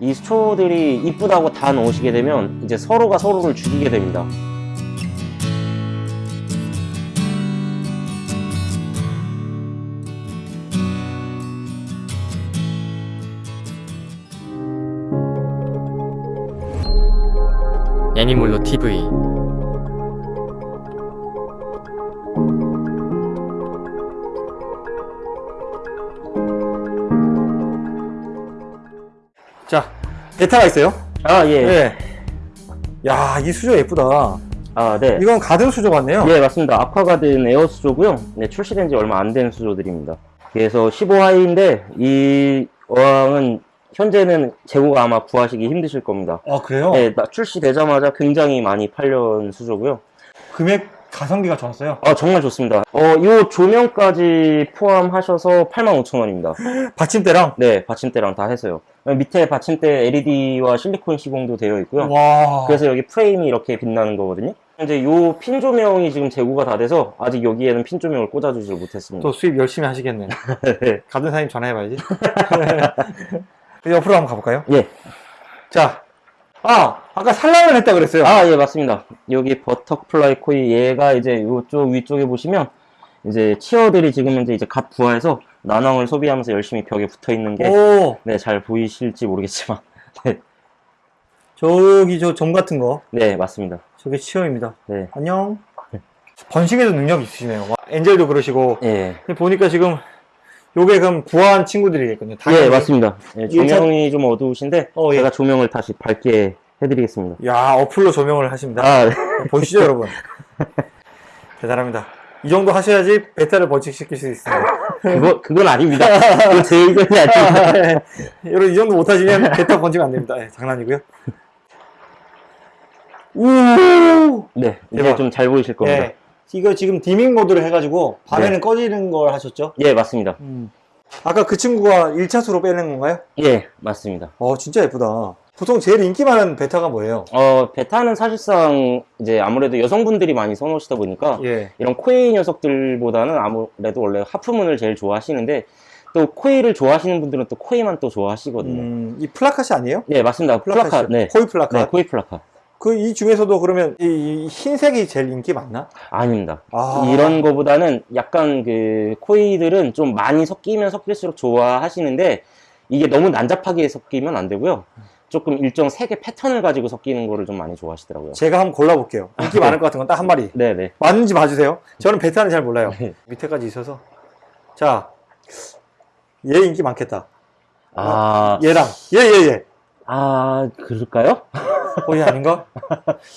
이 수초들이 이쁘다고 다 넣으시게 되면 이제 서로가 서로를 죽이게 됩니다. 애니몰로 TV 베타가 있어요. 아, 예. 네. 야, 이 수조 예쁘다. 아, 네. 이건 가든 수조 같네요. 예, 맞습니다. 아쿠아가든 에어 수조고요. 네, 출시된 지 얼마 안 된 수조들입니다. 그래서 15하이인데 이 어항은 현재는 재고가 아마 구하시기 힘드실 겁니다. 아, 그래요? 네, 나- 출시되자마자 굉장히 많이 팔려온 수조고요. 금액 가성비가 좋았어요. 아, 정말 좋습니다. 어, 요 조명까지 포함하셔서 85,000원입니다. 받침대랑. 네, 받침대랑 다 해서요. 밑에 받침대 LED와 실리콘 시공도 되어 있고요. 와. 그래서 여기 프레임이 이렇게 빛나는 거거든요. 이제 요 핀 조명이 지금 재고가 다 돼서 아직 여기에는 핀 조명을 꽂아주지 못했습니다. 또 수입 열심히 하시겠네. 네. 가든 사장님 전화해봐야지. 옆으로 한번 가볼까요? 예. 자. 아, 아까 산란을 했다 그랬어요. 아, 예, 맞습니다. 여기 butterfly koi 얘가 이제 요쪽 위쪽에 보시면 이제 치어들이 지금 현재 이제 갓 부화해서 난황을 소비하면서 열심히 벽에 붙어 있는 게 오, 네, 잘 보이실지 모르겠지만 네, 저기 저 점 같은 거. 네, 맞습니다. 저게 치어입니다. 네. 안녕. 번식에도 능력 있으시네요. 와, 엔젤도 그러시고. 예. 보니까 지금 요게 그럼 부화한 친구들이겠군요. 예, 당연히. 맞습니다. 예, 조명이 좀 어두우신데 어, 예. 제가 조명을 다시 밝게 해드리겠습니다. 야, 어플로 조명을 하십니다. 아, 네. 보시죠, 여러분. 대단합니다. 이 정도 하셔야지 베타를 번식시킬 수 있습니다. 그거, 그건 아닙니다. 그건 제 의견이 아닙니다. 여러분, 이 정도 못하시면 베타 번식 안 됩니다. 예, 장난이고요. 우! 네, 이제 대박. 좀 잘 보이실 겁니다. 예. 이거 지금 dimming 모드를 해가지고 밤에는 꺼지는 걸 하셨죠? 예, 맞습니다. 아까 그 친구가 1차수로 빼낸 건가요? 예, 맞습니다. 어, 진짜 예쁘다. 보통 제일 인기 많은 베타가 뭐예요? 어, 베타는 사실상 이제 아무래도 여성분들이 많이 선호하시다 보니까 예. 이런 koi 녀석들보다는 아무래도 원래 half moon을 제일 좋아하시는데 또 koi를 좋아하시는 분들은 또 koi만 또 좋아하시거든요. 음, 이 plakat이 아니에요? 네, 맞습니다. plakat, plakat이. 네. koi plakat. 네, koi plakat. 그 이 중에서도 그러면 이, 이 흰색이 제일 인기 많나? 아닙니다. 아. 이런 거보다는 약간 그 koi들은 좀 많이 섞이면 섞일수록 좋아하시는데 이게 너무 난잡하게 섞이면 안 되고요. 조금 일정 색의 패턴을 가지고 섞이는 거를 좀 많이 좋아하시더라고요. 제가 한번 골라볼게요. 인기 많을 것 같은 건 딱 한 마리. 네네. 맞는지 봐주세요. 저는 베타는 잘 몰라요. 네. 밑에까지 있어서. 자, 얘 인기 많겠다. 아, 얘랑 얘 얘 얘. 아, 그럴까요? 어, 얘 아닌가?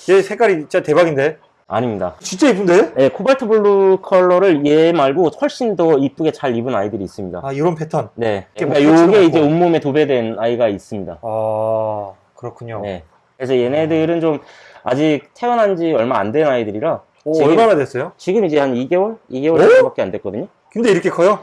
얘 색깔이 진짜 대박인데. 아닙니다. 진짜 이쁜데? 네, 코발트 블루 컬러를 얘 말고 훨씬 더 이쁘게 잘 입은 아이들이 있습니다. 아, 이런 패턴. 네. 이게 그러니까 뭐 요게 터치가 이제. 온몸에 도배된 아이가 있습니다. 아, 그렇군요. 네. 그래서 얘네들은 좀 아직 태어난 지 얼마 안 된 아이들이라 오, 지금- 얼마나 됐어요? 지금 이제 한 2개월? 2개월 오? 정도밖에 안 됐거든요. 근데 이렇게 커요?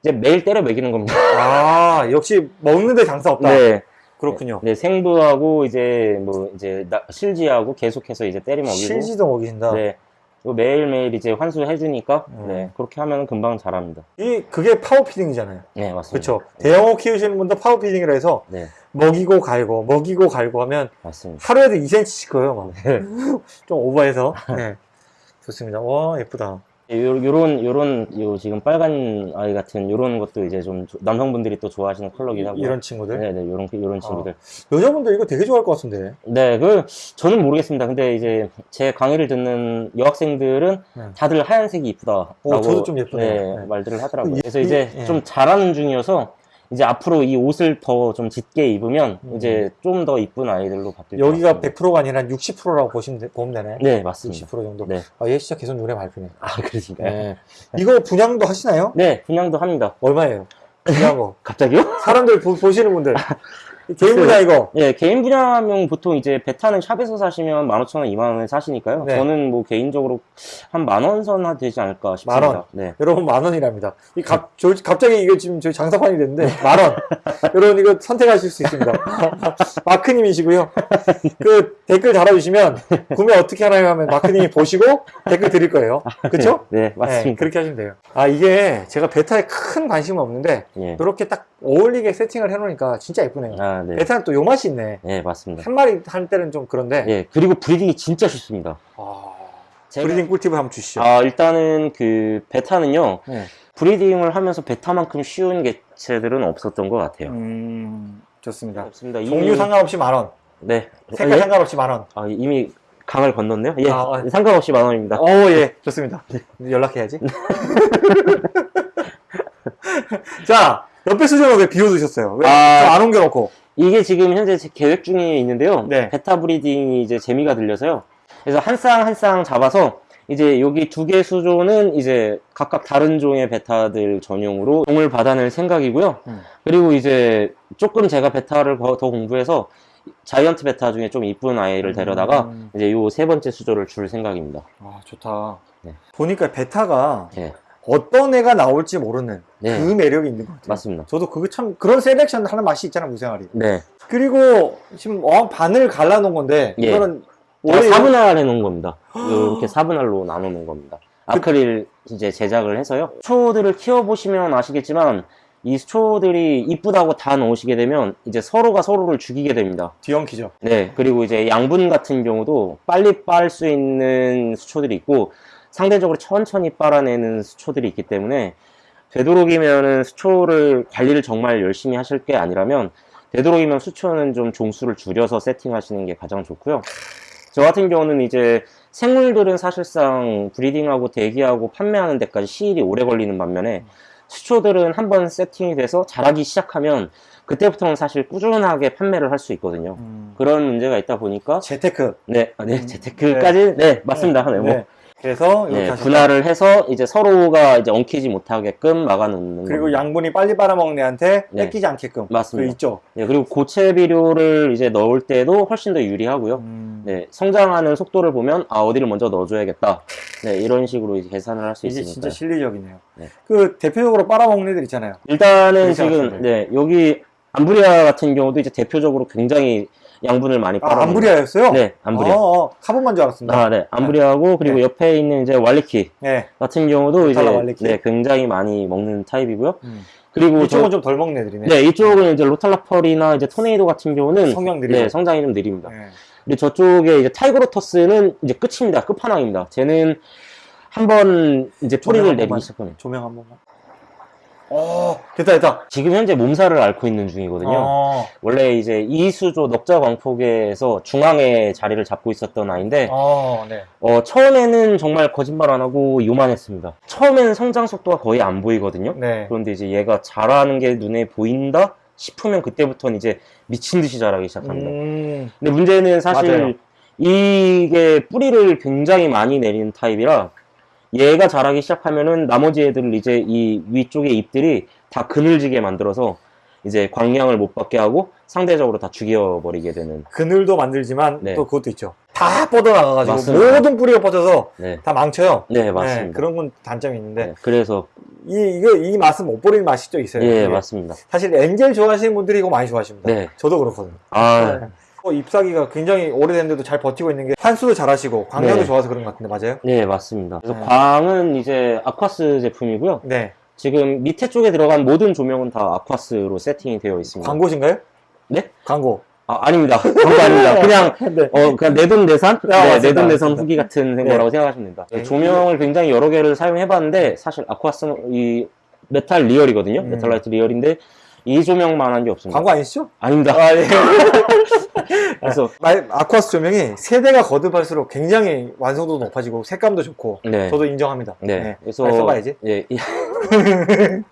이제 매일 때려 먹이는 겁니다. 아, 역시 먹는데 장사 없다. 네. 그렇군요. 네, 생브하고 이제 뭐 이제 나- 실지하고 계속해서 이제 때려 먹이고 실지도 먹이신다. 네. 매일매일 이제 환수해 주니까 음. 네. 그렇게 하면 금방 자랍니다. 이 그게 power feeding이잖아요. 네, 맞습니다. 그렇죠. 대형어 키우시는 분도 power feeding이라 해서 네, 먹이고 갈고 먹이고 갈고 하면 맞습니다. 하루에도 2cm씩 커요. 막. 네. 좀 오버해서. 네. 좋습니다. 와, 예쁘다. 요, 요런 요런 요 지금 빨간 아이 같은 요런 것도 이제 좀 조- 남성분들이 또 좋아하시는 컬러긴 하고 이런 친구들. 네, 네, 요런 요런 친구들. 여자분들 이거 되게 좋아할 것 같은데. 네, 그 저는 모르겠습니다. 근데 이제 제 강의를 듣는 여학생들은 네. 다들 하얀색이 이쁘다라고 오, 저도 좀 예쁘네요. 네, 네. 말들을 하더라고요. 이- 그래서 이- 이제 예. 좀 자라는 중이어서 이제 앞으로 이 옷을 더 좀 짙게 입으면 음. 이제 좀 더 이쁜 아이들로 바뀔 것 여기가 같습니다. 100%가 아니라 한 60%라고 보시면, 되, 보면 되네. 네, 맞습니다. 60% 정도. 네. 아, 얘 진짜 계속 눈에 밟히네. 아, 그러신가요? 네. 네. 이거 분양도 하시나요? 분양도 합니다. 얼마예요? 분양한 거. 갑자기요? 사람들 보, 보시는 분들. 개인 분야 이거. 예, 개인 분야면 보통 이제 베타는 샵에서 사시면 15,000원, 2만원에 사시니까요. 네. 저는 뭐 개인적으로 한 만원 선 되지 않을까 싶습니다. 만 원? 네. 여러분 만 원이랍니다. 이 갑, 저, 갑자기 이거 지금 저희 장사판이 됐는데 만 원. 여러분 이거 선택하실 수 있습니다. 마크님이시고요. 그 댓글 달아주시면 구매 어떻게 하나요 하면 마크님이 보시고 댓글 드릴 거예요. 그렇죠? 네, 맞습니다. 그렇게 하시면 돼요. 아 이게 제가 베타에 큰 관심은 없는데 예. 이렇게 딱 어울리게 세팅을 해놓으니까 진짜 예쁘네요. 아, 네. 베타는 또 요 맛이 있네. 네, 맞습니다. 한 마리 할 때는 좀 그런데. 예, 그리고 breeding이 진짜 쉽습니다. 아, 제가- breeding 꿀팁을 한번 주시죠. 아, 일단은 그 베타는요. 네. breeding을 하면서 베타만큼 쉬운 개체들은 없었던 것 같아요. 음, 좋습니다. 없습니다. 이미- 종류 상관없이 만 원. 네. 색깔 아, 예? 상관없이 만 원. 아, 이미 강을 건넜네요. 예, 아, 아. 상관없이 만 원입니다. 어, 예. 좋습니다. 연락해야지. 자, 옆에 수조는 왜 비워두셨어요? 왜 아. 안 옮겨놓고? 이게 지금 현재 제 계획 중에 있는데요. 네. 베타 breeding이 이제 재미가 들려서요. 그래서 한 쌍 한 쌍 잡아서 이제 여기 두 개 수조는 이제 각각 다른 종의 베타들 전용으로 종을 받아낼 생각이고요. 음. 그리고 이제 조금 제가 베타를 더, 더 공부해서 giant 베타 중에 좀 이쁜 아이를 데려다가 음. 이제 요 세 번째 수조를 줄 생각입니다. 아, 좋다. 네. 보니까 베타가 예, 어떤 애가 나올지 모르는 네. 그 매력이 있는 것 같아요. 맞습니다. 저도 그거 참, 그런 selection 하는 맛이 있잖아, 물생활이. 네. 그리고 지금 어항 반을 갈라놓은 건데, 예. 이거는 원래 4분할 해놓은 겁니다. 이렇게 4분할로 나눠놓은 겁니다. 아크릴 이제 제작을 해서요. 수초들을 키워보시면 아시겠지만 이 수초들이 이쁘다고 다 넣으시게 되면 이제 서로가 서로를 죽이게 됩니다. 뒤엉키죠. 네. 그리고 이제 양분 같은 경우도 빨리 빨 수 있는 수초들이 있고 상대적으로 천천히 빨아내는 수초들이 있기 때문에 되도록이면은 수초를 관리를 정말 열심히 하실 게 아니라면 되도록이면 수초는 좀 종수를 줄여서 세팅하시는 게 가장 좋고요. 저 같은 경우는 이제 생물들은 사실상 브리딩하고 대기하고 판매하는 데까지 시일이 오래 걸리는 반면에 수초들은 한번 세팅이 돼서 자라기 시작하면 그때부터는 사실 꾸준하게 판매를 할 수 있거든요. 그런 문제가 있다 보니까 재테크. 네, 아, 네, 음, 재테크까지 네, 맞습니다. 네, 뭐, 네. 그래서 이렇게 네. 분할을 해서 이제 서로가 이제 엉키지 못하게끔 막아놓는 그리고 겁니다. 양분이 빨리 빨아먹는 애한테 네. 뺏기지 않게끔. 맞습니다. 그 있죠. 네, 그리고 고체 비료를 이제 넣을 때도 훨씬 더 유리하고요. 음. 네, 성장하는 속도를 보면 아 어디를 먼저 넣어줘야겠다. 네, 이런 식으로 이제 계산을 할수 이게 있으니까. 진짜 실리적이네요. 네. 그 대표적으로 빨아먹는 애들 있잖아요. 일단은 지금 네 여기 암브리아 같은 경우도 이제 대표적으로 굉장히 양분을 많이 아, 빨아. 암브리아였어요? 네, 암브리아. 어, 어, 카봄반 줄 알았습니다. 아, 네, 암브리아고 그리고 네. 옆에 있는 이제 왈리키 네. 같은 경우도 이제 로탈라 왈리키. 네, 굉장히 많이 먹는 타입이고요. 음. 그리고 이쪽은 저- 좀덜 먹는 애들이네. 네, 이쪽은 이제 로탈라펄이나 이제 토네이도 같은 경우는 성장 느리고. 네, 성장이 좀 느립니다. 네. 그리고 저쪽에 이제 타이거로터스는 이제 끝입니다. 끝판왕입니다. 쟤는 한 번 이제 조명 뿌리를 한 내리기. 시작하면 조명 한 번만. 어, 됐다, 됐다. 지금 현재 몸살을 앓고 있는 중이거든요. 어, 원래 이제 이수조 넉자 광폭에서 중앙에 자리를 잡고 있었던 아이인데 어, 네. 어, 처음에는 정말 거짓말 안 하고 요만했습니다. 처음에는 성장 속도가 거의 안 보이거든요. 네. 그런데 이제 얘가 자라는 게 눈에 보인다 싶으면 그때부터는 이제 미친 듯이 자라기 시작합니다. 음, 근데 문제는 사실 맞아요. 이게 뿌리를 굉장히 많이 내리는 타입이라 얘가 자라기 시작하면은 나머지 애들을 이제 이 위쪽의 잎들이 다 그늘지게 만들어서 이제 광량을 못 받게 하고 상대적으로 다 죽여버리게 되는 그늘도 만들지만 네. 또 그것도 있죠. 다 뻗어나가가지고 맞습니다. 모든 뿌리가 뻗어서 네, 다 망쳐요. 네 맞습니다. 그런 건 단점이 있는데 네, 그래서 이 이거 이 맛은 못 버리는 맛이 또 있어요. 예 맞습니다. 사실 엔젤 좋아하시는 분들이 이거 많이 좋아하십니다. 네. 저도 그렇거든요. 아 네. 어, 잎사귀가 굉장히 오래됐는데도 잘 버티고 있는 게 환수도 잘하시고 광량도 네. 좋아서 그런 것 같은데 맞아요? 네 맞습니다. 그래서 네. 광은 이제 아쿠아스 제품이고요. 네. 지금 밑에 쪽에 들어간 모든 조명은 다 아쿠아스로 세팅이 되어 있습니다. 광고신가요? 네? 광고. 아, 아닙니다. 거 아닙니다. 그냥 네. 어, 그냥 내돈내산? 아, 네. 내돈내산. 후기 같은 네. 거라고 생각하시면 됩니다. 네. 조명을 굉장히 여러 개를 사용해봤는데, 사실 아쿠아스는 이 메탈 리얼이거든요. 음. 메탈라이트 리얼인데, 이 조명만 한 게 없습니다. 광고 아니시죠? 아닙니다. 아, 예. 그래서, 말- 아쿠아스 조명이 세대가 거듭할수록 굉장히 완성도도 높아지고 색감도 좋고 네. 저도 인정합니다. 네. 그래서, 빨리 써봐야지. 예. 이-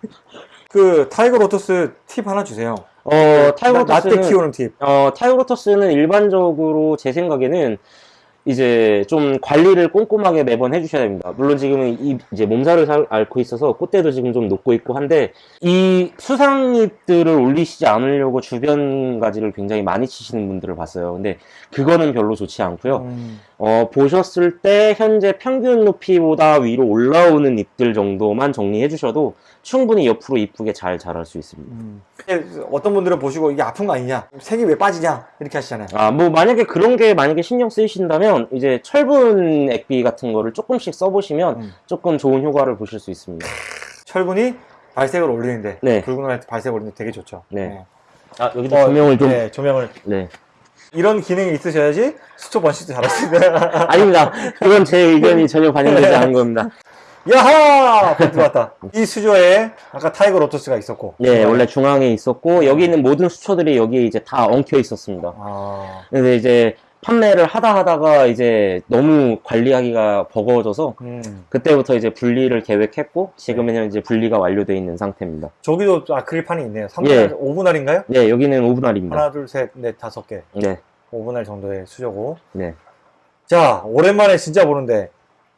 그 tiger lotus 팁 하나 주세요. 어, 라떼 tiger lotus는, 키우는 팁. 어, tiger lotus는 일반적으로 제 생각에는 이제 좀 관리를 꼼꼼하게 매번 해주셔야 됩니다. 물론 지금은 이 이제 몸살을 살- 앓고 있어서 꽃대도 지금 좀 녹고 있고 한데 이 수상잎들을 올리시지 않으려고 주변 가지를 굉장히 많이 치시는 분들을 봤어요. 근데 그거는 별로 좋지 않고요. 음, 어, 보셨을 때 현재 평균 높이보다 위로 올라오는 잎들 정도만 정리해 주셔도 충분히 옆으로 이쁘게 잘 자랄 수 있습니다. 음. 어떤 분들은 보시고 이게 아픈 거 아니냐? 색이 왜 빠지냐? 이렇게 하시잖아요. 아, 뭐, 만약에 그런 게 만약에 신경 쓰이신다면, 이제 철분 액비 같은 거를 조금씩 써보시면 음. 조금 좋은 효과를 보실 수 있습니다. 철분이 발색을 올리는데 네. 붉은 light 발색 올리는데 되게 좋죠. 네. 아, 여기도 어, 조명을 좀. 네, 조명을 네. 이런 기능이 있으셔야지 수초 번식도 잘하시다. 아닙니다. 그건 제 의견이 전혀 반영되지 않은 겁니다. 야하! 들어왔다. 이 수조에 아까 tiger lotus가 있었고. 네, 원래 중앙에 있었고, 여기 있는 모든 수초들이 여기에 이제 다 엉켜 있었습니다. 아, 근데 이제 판매를 하다 하다가 이제 너무 관리하기가 버거워져서 음. 그때부터 이제 분리를 계획했고 지금은 이제 분리가 완료되어 있는 상태입니다. 저기도 또 아크릴판이 있네요. 3분 예. 5분할인가요? 네, 여기는 오분할입니다. 하나, 둘, 셋, 넷, 다섯 개. 네, 5분할 정도의 수조고. 네. 자, 오랜만에 진짜 보는데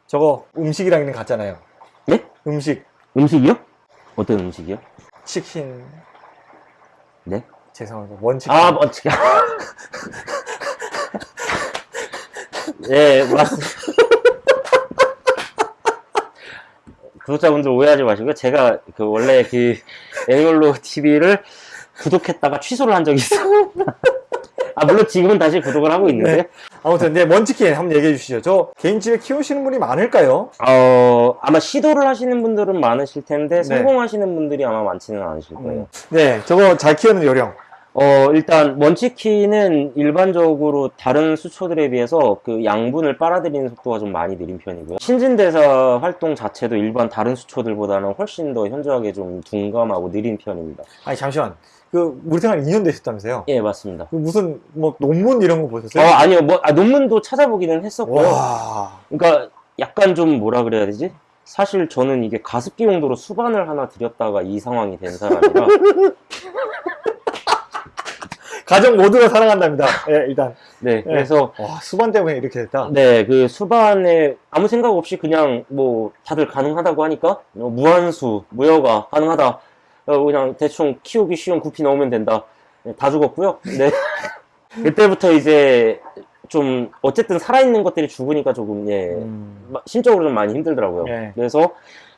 저거 음식이랑 같잖아요. 네? 음식, 음식이요? 어떤 음식이요? 치킨. 네? 죄송합니다. 원치킨. 아, 어떻게? 네, 맞습니다. 구독자분들 오해하지 마시고요. 제가 그 원래 그 애니멀로 TV를 구독했다가 취소를 한 적이 있어요. 아, 물론 지금은 다시 구독을 하고 있는데, 네. 아무튼, 네, 먼치킨 한번 얘기해 주시죠. 저 개인집에 키우시는 분이 많을까요? 어, 아마 시도를 하시는 분들은 많으실 텐데, 네. 성공하시는 분들이 아마 많지는 않으실 거예요. 네, 저거 잘 키우는 요령. 어, 일단, 먼치킨은 일반적으로 다른 수초들에 비해서 그 양분을 빨아들이는 속도가 좀 많이 느린 편이고요. 신진대사 활동 자체도 일반 다른 수초들보다는 훨씬 더 현저하게 좀 둔감하고 느린 편입니다. 아니, 잠시만. 그, 우리 생활 2년 되셨다면서요? 예, 맞습니다. 그 무슨, 뭐, 논문 이런 거 어, 보셨어요? 아니요, 뭐, 아, 논문도 찾아보기는 했었고요. 와. 그러니까 약간 좀 뭐라 그래야 되지? 사실 저는 이게 가습기 용도로 수반을 하나 들였다가 이 상황이 된 사람이라 가정 모두가 사랑한답니다. 예, 일단. 네 그래서 와, 수반 때문에 이렇게 됐다. 네 그 수반에 아무 생각 없이 그냥 뭐 다들 가능하다고 하니까 어, 무한수 무효가 가능하다 어, 그냥 대충 키우기 쉬운 구피 넣으면 된다 네, 다 죽었고요 네 그때부터 이제 좀 어쨌든 살아있는 것들이 죽으니까 조금 예 음. 마- 심적으로 좀 많이 힘들더라고요 네. 그래서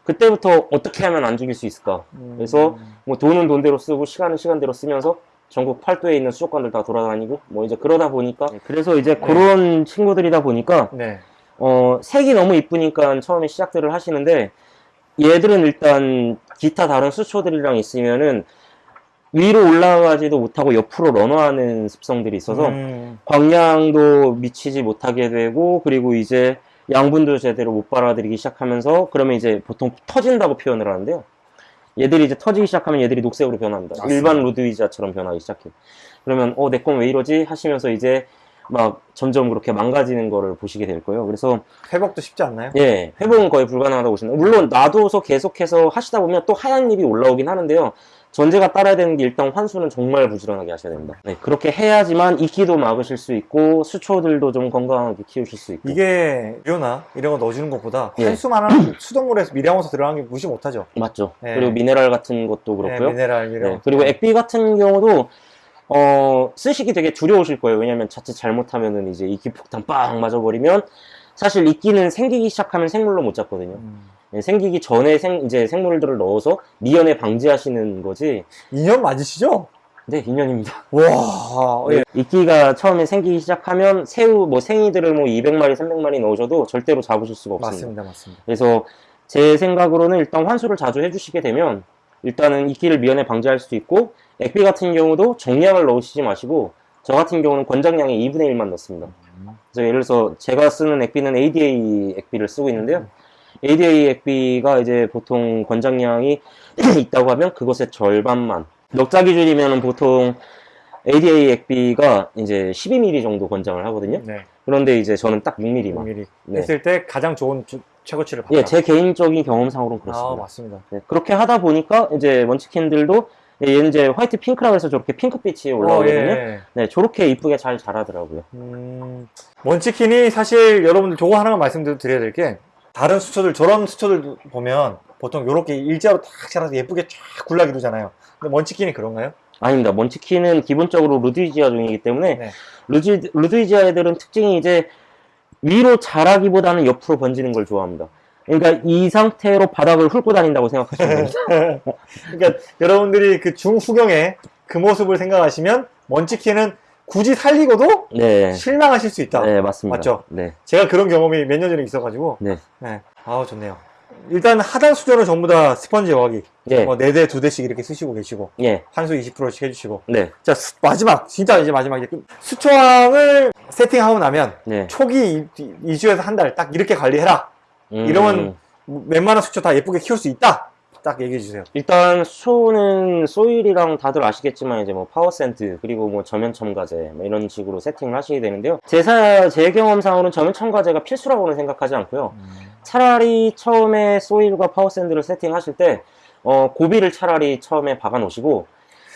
그때부터 어떻게 하면 안 죽일 수 있을까 그래서 뭐 돈은 돈대로 쓰고 시간은 시간대로 쓰면서 전국 팔도에 있는 수족관들 다 돌아다니고 뭐 이제 그러다 보니까 그래서 이제 그런 친구들이다 보니까 네. 어 색이 너무 이쁘니까 처음에 시작들을 하시는데 얘들은 일단 기타 다른 수초들이랑 있으면은 위로 올라가지도 못하고 옆으로 런어하는 습성들이 있어서 음. 광량도 미치지 못하게 되고 그리고 이제 양분도 제대로 못 빨아들이기 시작하면서 그러면 이제 보통 터진다고 표현을 하는데요. 얘들이 이제 터지기 시작하면 얘들이 녹색으로 변합니다. 맞습니다. 일반 루드위자처럼 변하기 시작해요. 그러면 어 내 건 왜 이러지 하시면서 이제 막 점점 그렇게 망가지는 거를 보시게 될 거예요. 그래서 회복도 쉽지 않나요? 예 회복은 거의 불가능하다고 보시면 물론 놔둬서 계속해서 하시다 보면 또 하얀 잎이 올라오긴 하는데요. 전제가 따라야 되는 게 일단 환수는 정말 부지런하게 하셔야 됩니다. 네, 그렇게 해야지만 이끼도 막으실 수 있고 수초들도 좀 건강하게 키우실 수 있고 이게 료나 이런 거 넣어주는 것보다 예. 한수만한 수돗물에서 미량원소 들어가는 게 무시 못하죠. 맞죠. 네. 그리고 미네랄 같은 것도 네, 그렇고요. 미네랄 네, 미량. 그리고 액비 같은 경우도 어, 쓰시기 되게 두려우실 거예요. 왜냐면 자칫 잘못하면은 이제 이끼 폭탄 빵 맞아버리면 사실 이끼는 생기기 시작하면 생물로 못 잡거든요. 음. 네, 생기기 전에 생, 이제 생물들을 넣어서 미연에 방지하시는 거지. 2년 맞으시죠? 네, 인연입니다. 와. 예. 이끼가 처음에 생기기 시작하면 새우, 뭐 생이들을 뭐 200마리, 300마리 넣으셔도 절대로 잡으실 수가 없습니다. 맞습니다, 맞습니다. 그래서 제 생각으로는 일단 환수를 자주 해주시게 되면 일단은 이끼를 미연에 방지할 수 있고 액비 같은 경우도 정량을 넣으시지 마시고 저 같은 경우는 권장량의 2분의 1만 넣습니다. 그래서 예를 들어서 제가 쓰는 액비는 ADA 액비를 쓰고 있는데요. ADA 액비가 이제 보통 권장량이 있다고 하면 그것의 절반만 넉자 기준이면 보통 ADA 액비가 이제 12mm 정도 권장을 하거든요. 네. 그런데 이제 저는 딱 6mm만. 6mm 네. 했을 때 가장 좋은 주- 최고치를 받다. 예, 제 개인적인 경험상으로는 그렇습니다. 아, 맞습니다. 네, 그렇게 하다 보니까 이제 먼치킨들도 예, 얘는 이제 화이트 핑크라고 해서 저렇게 핑크빛이 올라오거든요. 어, 예. 네, 저렇게 이쁘게 잘 자라더라고요. 음, 먼치킨이 사실 여러분들 저거 하나만 말씀드려야 될 게 다른 수초들 저런 수초들 보면 보통 이렇게 일자로 딱 자라서 예쁘게 쫙 굴락 이루잖아요. 근데 먼치킨이 그런가요? 아닙니다. 먼치킨은 기본적으로 루드위지아 종이기 때문에 네. 루드, 루드위지아 애들은 특징이 이제 위로 자라기보다는 옆으로 번지는 걸 좋아합니다. 그러니까 이 상태로 바닥을 훑고 다닌다고 생각하시면 됩니다. 그러니까 여러분들이 그 중후경의 그 모습을 생각하시면 먼치킨은 굳이 살리고도 네. 실망하실 수 있다. 네, 맞습니다. 맞죠? 네. 제가 그런 경험이 몇 년 전에 있어가지고 네. 네. 아우 좋네요. 일단 하단 수조는 전부 다 스펀지 여과기. 예, 뭐 4대, 2대씩 이렇게 쓰시고 계시고. 예, 환수 20%씩 해주시고. 네, 자, 수- 마지막. 진짜 이제 마지막. 이제 끝. 수초왕을 세팅하고 나면 네. 초기 2주에서 한 달 딱 이렇게 관리해라. 음, 이러면 웬만한 수초 다 예쁘게 키울 수 있다. 딱 얘기해 주세요. 일단 수초는 soil이랑 다들 아시겠지만 이제 뭐 power sand 그리고 뭐 저면 첨가제 뭐 이런 식으로 세팅을 하셔야 되는데요. 제사 제 경험상으로는 저면 첨가제가 필수라고는 생각하지 않고요. 차라리 처음에 soil과 power sand를 세팅하실 때 어, 고비를 차라리 처음에 박아 놓으시고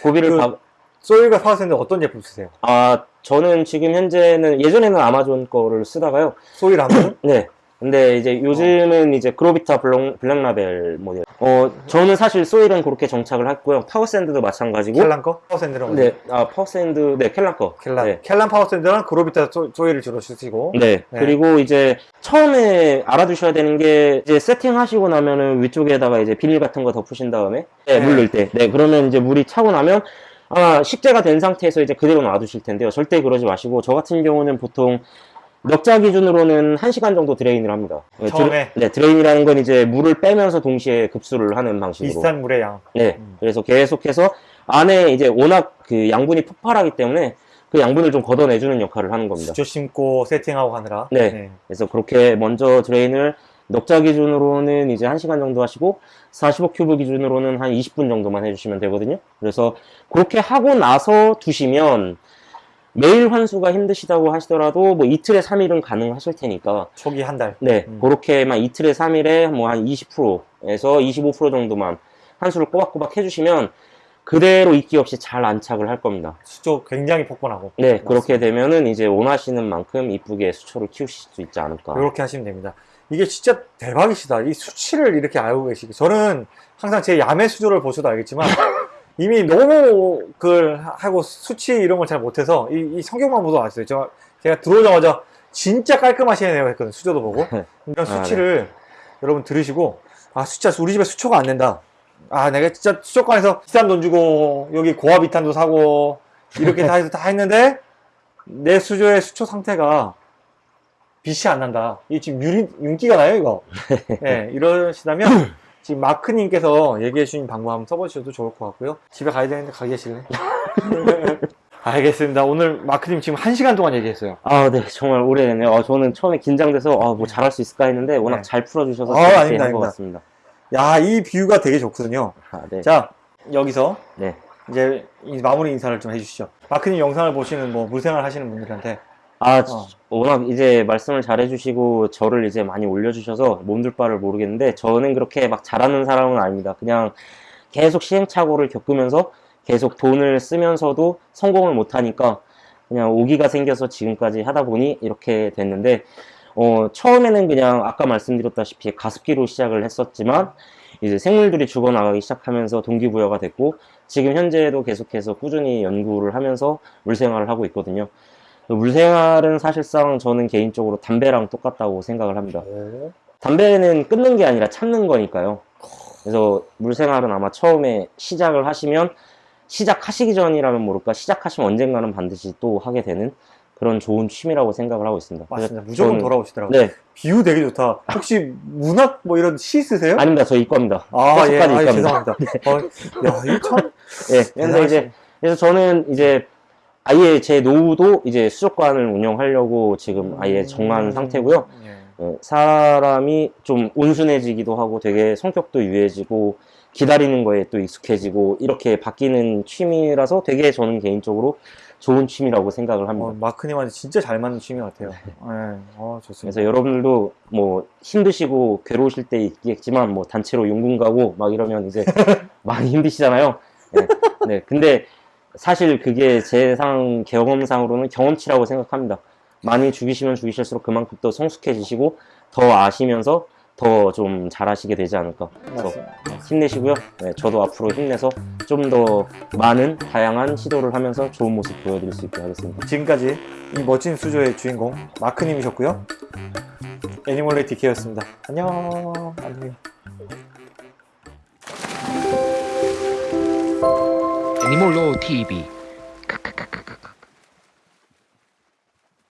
고비를 그- 박 soil과 power sand 어떤 제품 쓰세요? 아 저는 지금 현재는 예전에는 아마존 거를 쓰다가요. soil 하면 네. 근데 이제 요즘은 이제 그로비타 블랙, 블랙라벨 모델. 어 저는 사실 soil은 그렇게 정착을 했고요. power sand도 마찬가지고. 켈란 거? power sand는? 네, 아 power sand, 네 켈란 거. 켈란. 네. 켈란 power sand랑 그로비타 소, soil을 주로 쓰시고. 네. 네. 그리고 이제 처음에 알아두셔야 되는 게 이제 세팅하시고 나면은 위쪽에다가 이제 비닐 같은 거 덮으신 다음에 네, 네. 물 넣을 때. 네. 그러면 이제 물이 차고 나면 아마 식재가 된 상태에서 이제 그대로 놔두실 텐데요. 절대 그러지 마시고 저 같은 경우는 보통 넉자 기준으로는 1시간 정도 drain을 합니다. 네, 처음에? 네, drain이라는 건 이제 물을 빼면서 동시에 급수를 하는 방식으로. 비슷한 물의 양. 네. 음. 그래서 계속해서 안에 이제 워낙 그 양분이 폭발하기 때문에 그 양분을 좀 걷어내주는 역할을 하는 겁니다. 수초 심고 세팅하고 하느라. 네. 그래서 그렇게 먼저 drain을 넉자 기준으로는 이제 1시간 정도 하시고 45큐브 기준으로는 한 20분 정도만 해주시면 되거든요. 그래서 그렇게 하고 나서 두시면 매일 환수가 힘드시다고 하시더라도 뭐 이틀에 3일은 가능하실 테니까 초기 한 달. 네, 음. 그렇게만 이틀에 3일에 뭐 한 20%에서 25% 정도만 환수를 꼬박꼬박 해주시면 그대로 이끼 없이 잘 안착을 할 겁니다. 수초 굉장히 폭번하고. 네, 그렇게 되면은 이제 원하시는 만큼 이쁘게 수초를 키우실 수 있지 않을까. 이렇게 하시면 됩니다. 이게 진짜 대박이시다. 이 수치를 이렇게 알고 계시고. 저는 항상 제 야매 수조를 보셔도 알겠지만, 이미 너무 그걸 하고 수치 이런 걸 잘 못해서, 이, 이 성경만 보도 알았어요. 저, 제가 들어오자마자 진짜 깔끔하시네요 했거든요. 수조도 보고. 이런 아, 수치를 여러분 들으시고, 아, 진짜 우리 집에 수초가 안 된다. 아, 내가 진짜 수초관에서 비싼 돈 주고, 여기 고아비탄도 사고, 이렇게 다 해서 다 했는데, 내 수조의 수초 상태가 빛이 안 난다. 이 지금 유리, 윤기가 나요, 이거. 네, 이러시다면, 지금 마크님께서 얘기해 주신 방법 한번 써보셔도 좋을 것 같고요. 집에 가야 되는데 가 계실래? 알겠습니다. 오늘 마크님 지금 한 시간 동안 얘기했어요. 아, 네, 정말 오래됐네요. 아, 저는 처음에 긴장돼서 아, 뭐 잘할 수 있을까 했는데 워낙 네. 잘 풀어주셔서 아, 아닙니다, 한것 아닙니다. 같습니다. 야, 이 뷰가 되게 좋거든요. 아, 네. 자, 여기서 네. 이제 이 마무리 인사를 좀 해주시죠. 마크님 영상을 보시는 뭐 물생활 하시는 분들한테 아, 어. 워낙 이제 말씀을 잘해주시고 저를 이제 많이 올려주셔서 몸둘 바를 모르겠는데 저는 그렇게 막 잘하는 사람은 아닙니다. 그냥 계속 시행착오를 겪으면서 계속 돈을 쓰면서도 성공을 못하니까 그냥 오기가 생겨서 지금까지 하다 보니 이렇게 됐는데 어, 처음에는 그냥 아까 말씀드렸다시피 가습기로 시작을 했었지만 이제 생물들이 죽어나가기 시작하면서 동기부여가 됐고 지금 현재도 계속해서 꾸준히 연구를 하면서 물생활을 하고 있거든요. 물생활은 사실상 저는 개인적으로 담배랑 똑같다고 생각을 합니다. 담배는 끊는 게 아니라 참는 거니까요. 그래서 물생활은 아마 처음에 시작을 하시면 시작하시기 전이라면 모를까 시작하시면 언젠가는 반드시 또 하게 되는 그런 좋은 취미라고 생각을 하고 있습니다. 맞습니다. 그래서 무조건 저는- 돌아오시더라고요. 네, 비유 되게 좋다. 혹시 문학 뭐 이런 시 쓰세요? 아닙니다. 저 이과입니다. 아, 예, 아. 죄송합니다. 어, 야, 이거 참. 예, 근데 이제 그래서 저는 이제 아예 제 노후도 이제 수족관을 운영하려고 지금 아예 정한 음, 상태고요. 예. 어, 사람이 좀 온순해지기도 하고 되게 성격도 유해지고 기다리는 거에 또 익숙해지고 이렇게 바뀌는 취미라서 되게 저는 개인적으로 좋은 취미라고 생각을 합니다. 어, 마크님한테 진짜 잘 맞는 취미 같아요. 예, 어, 좋습니다. 그래서 여러분들도 뭐 힘드시고 괴로우실 때 있겠지만 뭐 단체로 용궁 가고 막 이러면 이제 많이 힘드시잖아요. 네. 네. 근데 사실 그게 제 상 경험상으로는 경험치라고 생각합니다. 많이 죽이시면 죽이실수록 그만큼 또 성숙해지시고 더 아시면서 더 좀 잘하시게 되지 않을까. 그래서. 힘내시고요. 네, 저도 앞으로 힘내서 좀 더 많은 다양한 시도를 하면서 좋은 모습 보여드릴 수 있게 하겠습니다. 지금까지 이 멋진 수조의 주인공 마크님이셨고요. 애니멀레이 디케였습니다. 안녕. 안녕. 你莫要我提